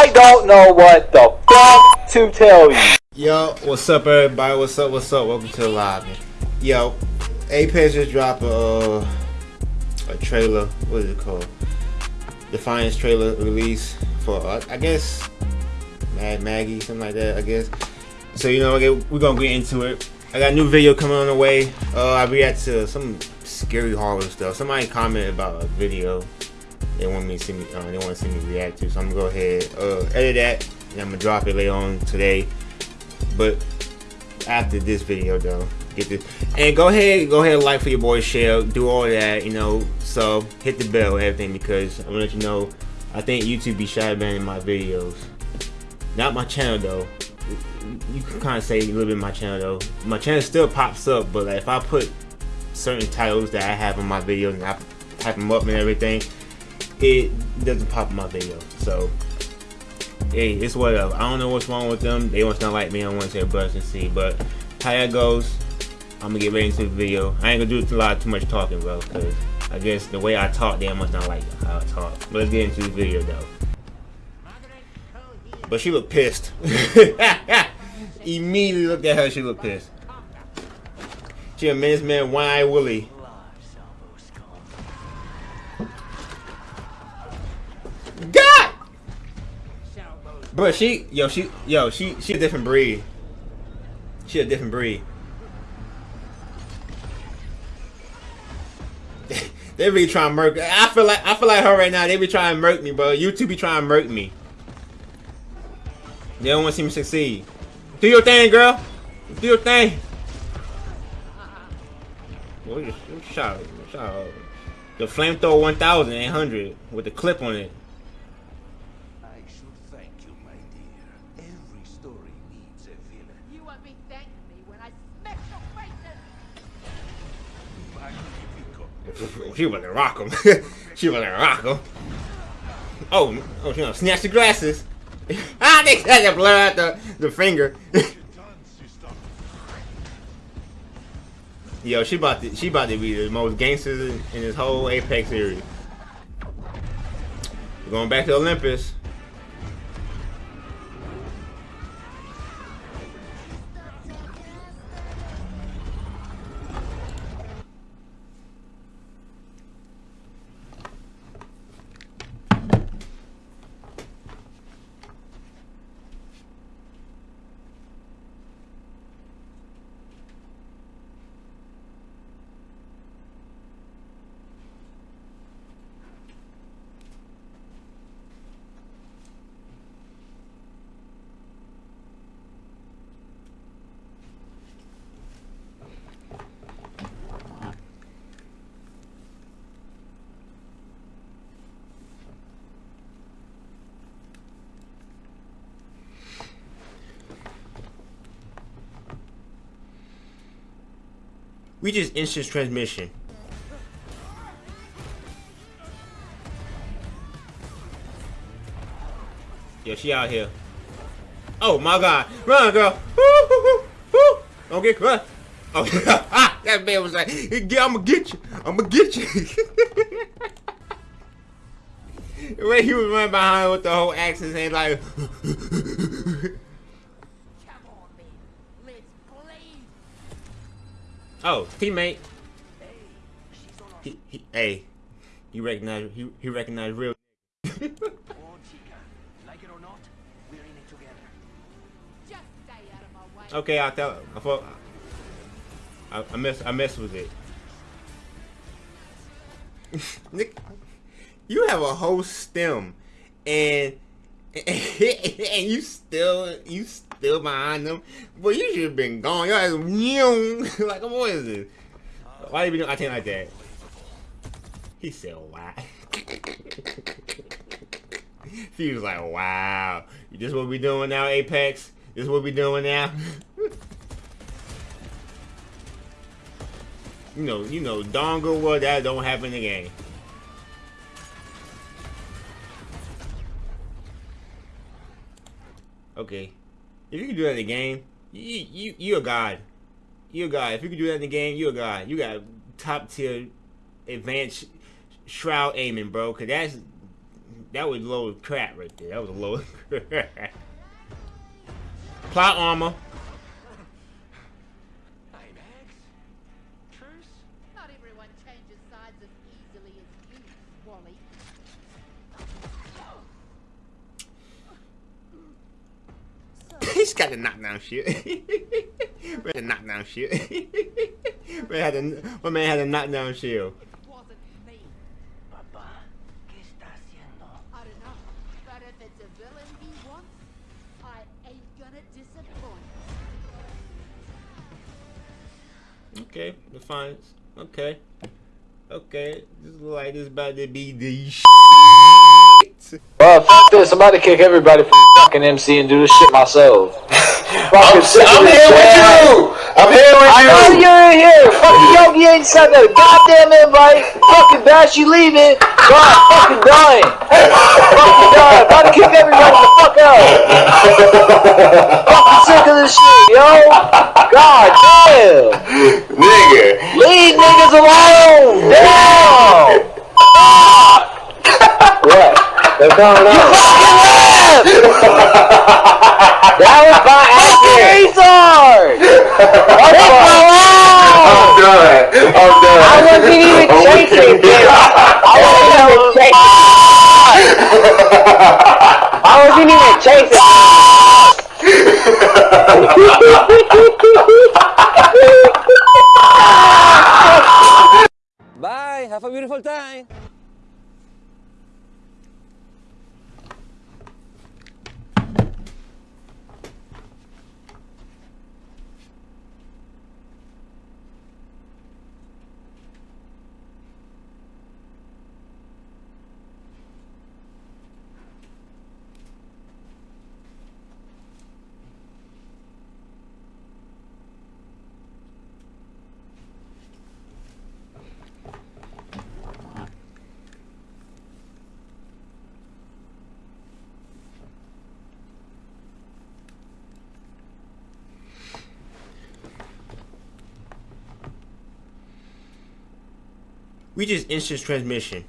I don't know what the fuck to tell you. Yo, what's up, everybody? What's up? What's up? Welcome to the live. Yo, Apex just dropped a uh, a trailer. What is it called? Defiance trailer release for uh, I guess Mad Maggie, something like that. I guess. So you know, we're gonna get into it. I got a new video coming on the way. Uh, I react to some scary horror stuff. Somebody commented about a video they want me to see me. Uh, they want to see me react to. So I'm gonna go ahead, uh, edit that, and I'm gonna drop it later on today. But after this video, though, get this and go ahead, go ahead, like for your boy, share, do all that, you know. So hit the bell, everything, because I'm gonna let you know. I think YouTube be shadow banning my videos. Not my channel though. You can kind of say a little bit my channel though. My channel still pops up, but like, if I put certain titles that I have on my videos and I type them up and everything, it doesn't pop in my video. So, hey, it's whatever. I don't know what's wrong with them. They want to like me. I want to say brush and see. But how that goes, I'm gonna get right into the video. I ain't gonna do a lot too much talking, bro, because I guess the way I talk, they must not like how I talk. But let's get into the video though. But she looked pissed. Immediately looked at her, she looked pissed. She a men's man, eye Willie. God! But she, yo, she, yo, she, she a different breed. She a different breed. they be trying to murk. I feel like I feel like her right now. They be trying to murk me, bro. YouTube be trying to murk me. They don't want to see me succeed. Do your thing, girl. Do your thing. What just shot? Shot. The flamethrower 1800 with the clip on it. She wasn't rock him. she wasn't rock him. Oh, oh, she gonna snatch the glasses. ah, they had to blur out the, the finger. Yo, she about to she about to be the most gangsters in, in this whole Apex series. We're going back to Olympus. We just instant transmission. Yo, she out here. Oh my god. Run, girl. Woo, woo, Don't get caught. Oh, ah, that man was like, I'm gonna get you. I'm gonna get you. the way he was running behind with the whole his hand, like. Oh, teammate. He, he, hey, you recognize he he recognized real. okay, I'll tell. I thought I, I mess I mess with it. Nick, you have a whole stem, and and you still you still behind them. But you should have been gone. Your ass like what is this? Why you be doing acting like that? He said wow. he was like, wow. This what we doing now, Apex? This what we doing now? you know, you know, dongle what that don't happen in Okay. If you can do that in the game, you you you a god. You a god. If you can do that in the game, you a god. You got top tier advanced shroud aiming, bro. Cause that's that was low crap right there. That was a low crap. Plot armor. He's got the knockdown shit. man, the knockdown shit. man had a, my man had a knockdown shield. It wasn't me. Papá, ¿qué está haciendo? I don't know. But if it's a villain he wants, I ain't gonna disappoint. Okay, Defiance. Okay. Okay. This look like this about to be the shit. Well, fuck this. I'm about to kick everybody from fucking MC and do this shit myself. I'm, fucking sick of I'm here with shit. you. I'm here with I know you. you're in here. Fucking Yogi ain't sent a goddamn invite. Fucking Bash, you leaving. God, fucking dying. fucking dying. About to kick everybody the fuck out. fucking sick of this shit, yo. God damn. Nigga. Leave niggas alone. Damn. They're coming up. Fucking left. that was by accident. Retard. Leave me alone. I'm done. I'm done. I wasn't even I'm chasing weak. I wasn't even chasing. I wasn't even chasing. Bye. Have a beautiful time. We just instant transmission.